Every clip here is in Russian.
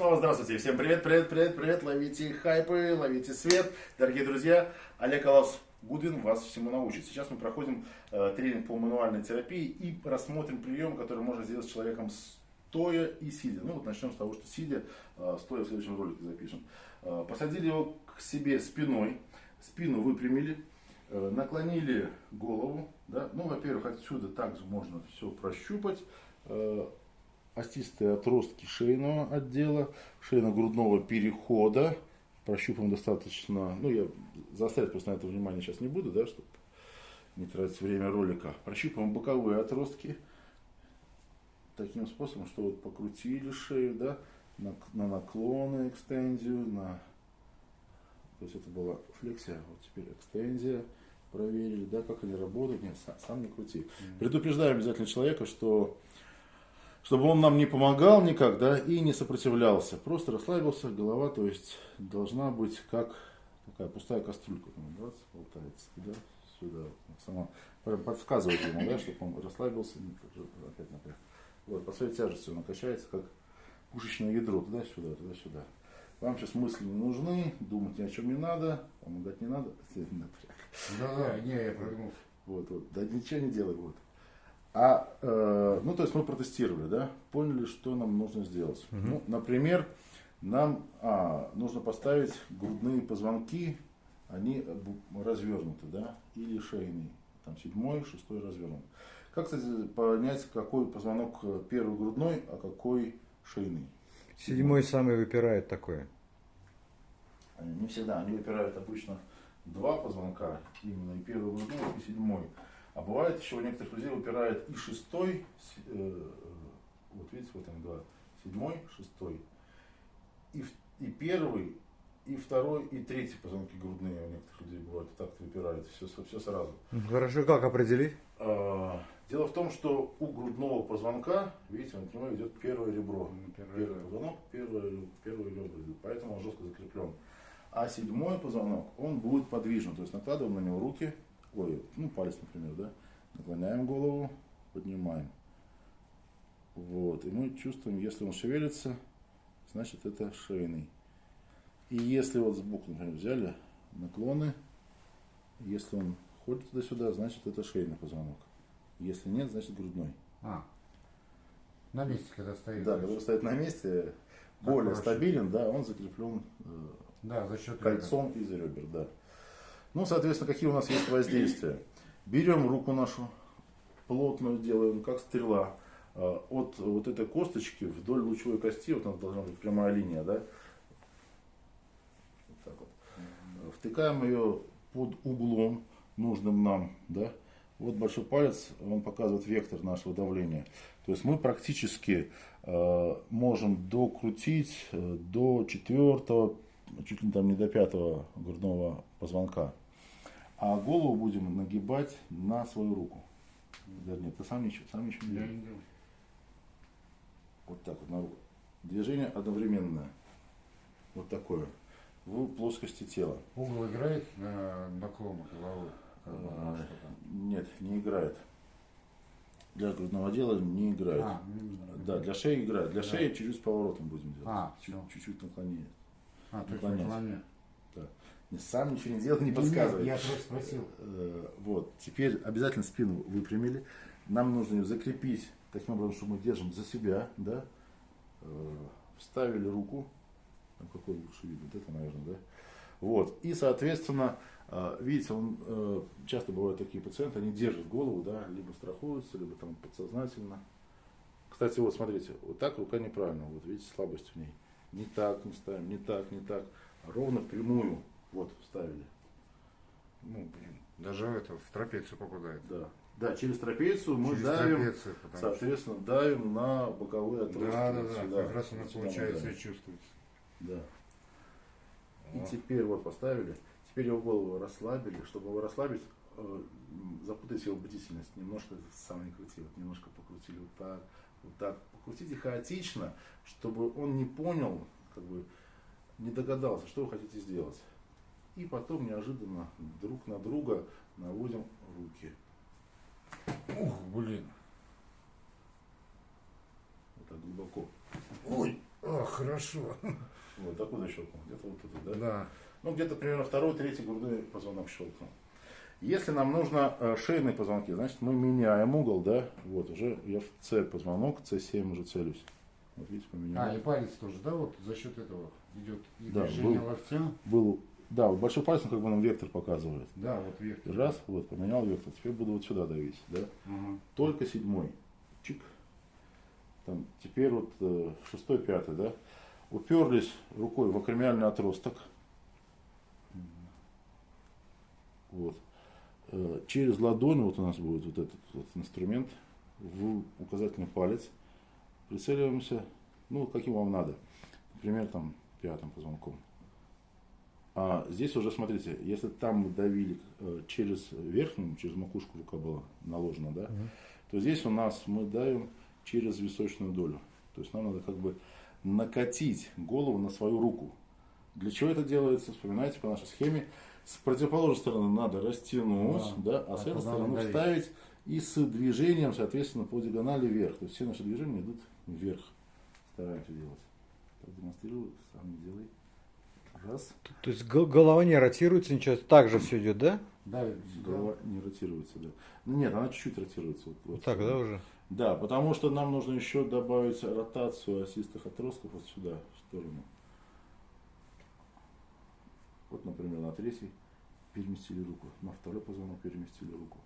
Снова здравствуйте. Всем привет, привет, привет, привет. Ловите хайпы, ловите свет. Дорогие друзья, Олег Алас Гудвин вас всему научит. Сейчас мы проходим э, тренинг по мануальной терапии и рассмотрим прием, который можно сделать с человеком стоя и сидя. Ну вот начнем с того, что сидя, э, стоя в следующем ролике запишем. Э, посадили его к себе спиной, спину выпрямили, э, наклонили голову. Да? Ну, во-первых, отсюда также можно все прощупать. Остистые отростки шейного отдела, шейно-грудного перехода. Прощупаем достаточно, ну я заострять просто на это внимание сейчас не буду, да, чтобы не тратить время ролика. Прощупаем боковые отростки таким способом, что вот покрутили шею, да, на, на наклоны, экстензию, на... То есть это была флексия, вот теперь экстензия проверили, да, как они работают. Нет, сам, сам не крути. Предупреждаем обязательно человека, что чтобы он нам не помогал никак, да, и не сопротивлялся. Просто расслабился, голова, то есть, должна быть как такая пустая кастрюлька, там, бац, болтается туда, сюда, сама подсказывает ему, да, чтобы он расслабился, опять напряг. Вот, по своей тяжести он накачается, как пушечное ядро, туда-сюда, туда-сюда. Вам сейчас мысли не нужны, думать ни о чем не надо, помогать не надо. Да, да, не, я прогнулся. Вот, вот, да ничего не делай, вот. А, э, ну, то есть мы протестировали, да, поняли, что нам нужно сделать. Угу. Ну, например, нам а, нужно поставить грудные позвонки, они развернуты, да, или шейный, там седьмой, шестой развернут. Как, кстати, понять, какой позвонок э, первый грудной, а какой шейный? Седьмой самый выпирает такое. Не всегда, они выпирают обычно два позвонка, именно и первый грудной, и седьмой. А бывает еще у некоторых людей выпирает и шестой, э, вот видите, вот они два, седьмой, шестой, и, и первый, и второй, и третий позвонки грудные у некоторых людей бывают, так выпирают, все, все сразу. Хорошо, как определить? А, дело в том, что у грудного позвонка, видите, он к нему идет первое ребро. Первый, первый позвонок, первое, первое ребро, поэтому он жестко закреплен. А седьмой позвонок, он будет подвижен, то есть накладываем на него руки, ой, ну палец, например, да, наклоняем голову, поднимаем. Вот, и мы чувствуем, если он шевелится, значит это шейный. И если вот сбоку, например, взяли наклоны, если он ходит туда-сюда, значит это шейный позвонок. Если нет, значит грудной. А, на месте, когда стоит. Да, когда стоит на месте, более проще. стабилен, да, он закреплен э, да, за счет кольцом ребер. из ребер, да. Ну, соответственно, какие у нас есть воздействия? Берем руку нашу, плотную делаем, как стрела. А, от вот этой косточки вдоль лучевой кости, вот у нас должна быть прямая линия, да? Вот так вот. Втыкаем ее под углом нужным нам, да? Вот большой палец, он показывает вектор нашего давления. То есть мы практически э, можем докрутить э, до четвертого, чуть ли там не до пятого грудного позвонка. А голову будем нагибать на свою руку. Вернее, ты сам ничего, сам ничего не делаешь. Вот так вот на руку. Движение одновременное. Вот такое. В плоскости тела. Угол играет на наклон головы? А, нет, не играет. Для грудного дела не играет. А, да, для шеи играет. Для да. шеи чуть-чуть с поворотом будем делать. А, чуть-чуть наклонение. А, то есть наклонение. Да. Сам ничего не делал, не подсказывает. Я просто спросил. Э, вот. Теперь обязательно спину выпрямили. Нам нужно ее закрепить таким образом, что мы держим за себя, да. Э, вставили руку. Там какой лучше видно, вот это, наверное, да. Вот. И, соответственно, э, видите, он, часто бывают такие пациенты, они держат голову, да, либо страхуются, либо там подсознательно. Кстати, вот смотрите, вот так рука неправильно, вот видите, слабость в ней. Не так не ставим, не так, не так. Ровно прямую вот, вставили. Ну, блин, даже это в трапецию попадает. Да. Да, через трапецию мы через давим, трапецию, соответственно, что... давим на боковые отростки. Да, да, да, сюда, как раз она получается и чувствуется. Да. И теперь вот поставили, теперь его голову расслабили, чтобы его расслабить, э, запутать его бдительность, немножко сам не крути, вот немножко покрутили вот так, вот так, покрутите хаотично, чтобы он не понял, как бы не догадался, что вы хотите сделать. И потом неожиданно друг на друга наводим руки. Ух, блин. Вот так глубоко. Ой, ах, хорошо. Вот, откуда щелкнул? Где-то вот тут, да? Да. Ну, где-то примерно второй, третий грудной позвонок щелкнул. Если нам нужно э, шейные позвонки, значит мы меняем угол, да? Вот, уже я в С позвонок, С7 уже целюсь. Вот видите, поменял. А, и палец тоже, да, вот за счет этого идет и Да, движение был. локтем. Был, да, вот большой палец, он как бы нам вектор показывает. Да, вот вверх. Раз, вот, поменял вектор. Теперь буду вот сюда давить, да? Мгм. Только седьмой. Чик. Там, теперь вот э, шестой, пятый, да? Уперлись рукой в акромиальный отросток. Вот. Э, Через ладонь вот у нас будет вот этот вот инструмент в указательный палец. Прицеливаемся, ну, каким вам надо. Например, там пятым позвонком. А здесь уже, смотрите, если там мы давили э, через верхнюю, через макушку рука была наложена, да, то здесь у нас мы давим через височную долю. То есть нам надо как бы накатить голову на свою руку. Для чего это делается? Вспоминайте по нашей схеме. С противоположной стороны надо растянуть, да, а с этой стороны надавить? вставить и с движением, соответственно, по диагонали вверх. То есть все наши движения идут вверх. Стараемся делать. Так демонстрирую, сам не делай. Раз. То есть г- голова не ротируется, ничего, так же все идет, да? Да, Голова не ротируется, да. Ну, Нет, она чуть-чуть ротируется. Вот, Вот так, да, уже? Да, потому что нам нужно еще добавить ротацию осистых отростков вот сюда, в сторону. Вот, например, на третий переместили руку, на второй позвонок переместили руку.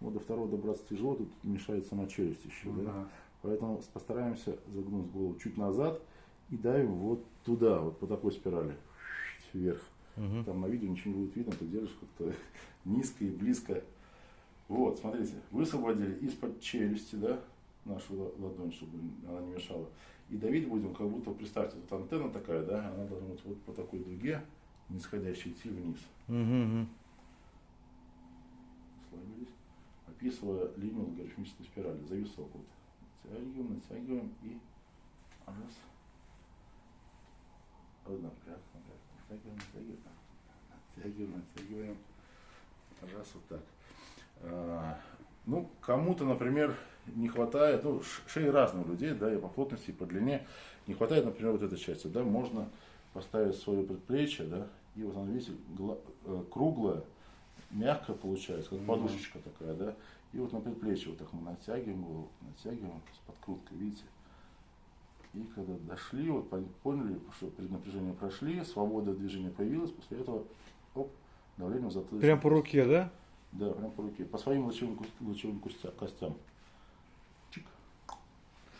Вот до второго добраться тяжело, тут мешает сама челюсть еще, Ну да? да. Поэтому постараемся загнуть голову чуть назад и давим вот туда, вот по такой спирали, вверх. Мгм. Там на видео ничего не будет видно, ты держишь как-то низко и близко. Вот, смотрите, высвободили из-под челюсти, да, нашу ла- ладонь, чтобы она не мешала. И давить будем, как будто, представьте, тут антенна такая, да, она должна быть вот по такой дуге, нисходящей идти вниз. Мгм. Слабились, описывая линию логарифмической спирали, зависок вот. Натягиваем, натягиваем и раз. Вот напряг, напряг, натягиваем, натягиваем, натягиваем, натягиваем. Раз вот так. А, ну, кому-то, например, не хватает, ну, шеи разные у людей, да, и по плотности, и по длине. Не хватает, например, вот этой части, да, можно поставить свое предплечье, да, и вот оно, видите, э, круглое, мягко получается, как подушечка такая, да. И вот на предплечье вот так мы натягиваем голову, натягиваем с подкруткой, видите. И когда дошли, вот пон- поняли, что преднапряжение прошли, свобода движения появилась, после этого, оп, давление в затылок. Прям по руке, да? Да, прям по руке. По своим лучевым, лучевым костя- костям. Чик.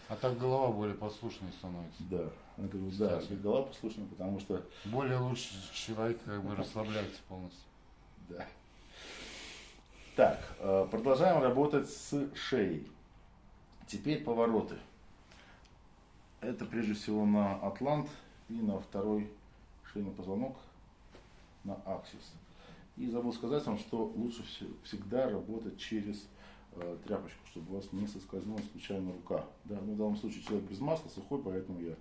А так голова более послушной становится. Да. Она говорит, да, голова послушна, потому что Более лучше человек как бы расслабляется полностью. Да. Так, э, продолжаем работать с шеей. Теперь повороты. Это прежде всего на атлант и на второй шейный позвонок на аксис. И забыл сказать вам, что лучше все- всегда работать через э, тряпочку, чтобы у вас не соскользнула случайно рука. Да, ну, в данном случае человек без масла, сухой, поэтому я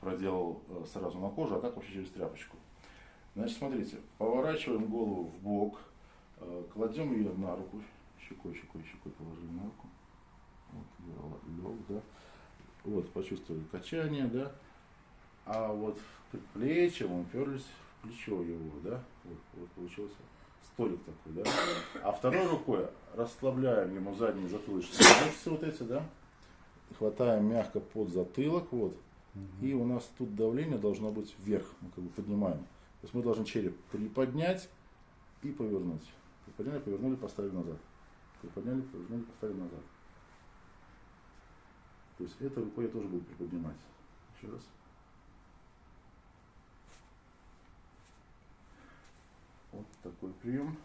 проделал э, сразу на кожу, а так вообще через тряпочку. Значит, смотрите, поворачиваем голову в бок, э, кладем ее на руку, щекой, щекой, щекой положили на руку. Вот, лег, да. Вот, почувствовали качание, да. А вот мы уперлись в плечо его, да. Вот, вот получился столик такой, да. А второй рукой расслабляем ему задние затылочные мышцы вот эти, да. Хватаем мягко под затылок, вот. И у нас тут давление должно быть вверх, мы как бы поднимаем. То есть мы должны череп приподнять и повернуть. Приподняли, повернули, поставили назад. Приподняли, повернули, поставили назад. То есть этой рукой я тоже буду приподнимать. Еще раз. Вот такой прием.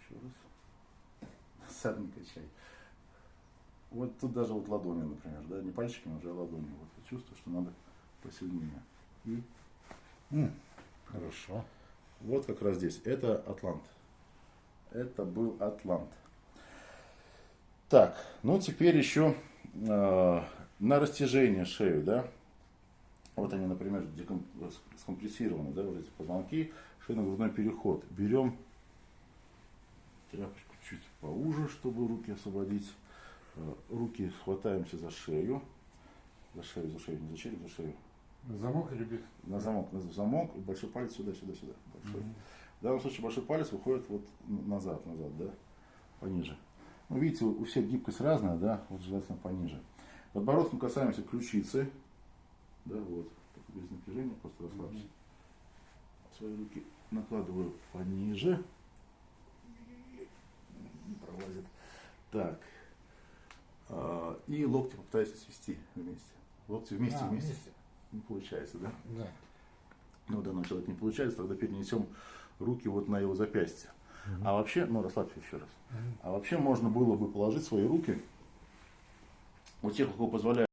Еще раз. Садный качай. Вот тут даже вот ладони, например, да, не пальчиками, уже ладони. Вот я чувствую, что надо посильнее. И Хорошо. вот как раз здесь. Это Атлант. Это был Атлант. Так, ну теперь еще э, на растяжение шею, да. Вот они, например, деком- скомпрессированы, да, вот эти позвонки, шейно-грудной переход. Берем тряпочку чуть поуже, чтобы руки освободить. Э, Руки хватаемся за шею. За шею, за шею, не за череп, за шею. Замок или без? На замок, на замок, и большой палец сюда, сюда, сюда. Большой. В данном случае большой палец выходит вот назад, назад, да, пониже. Ну, видите, у всех гибкость разная, да, вот желательно пониже. Подбородком касаемся ключицы, да, вот, без напряжения, просто расслабься. Свои руки накладываю пониже. Не пролазит. Так. А, И локти попытаюсь свести вместе. Локти вместе, А, вместе. вместе. Не получается, да? Да. Ну, у данного человека не получается, тогда перенесем руки вот на его запястье. А вообще, ну, расслабься еще раз. А вообще можно было бы положить свои руки, у тех, у кого позволяет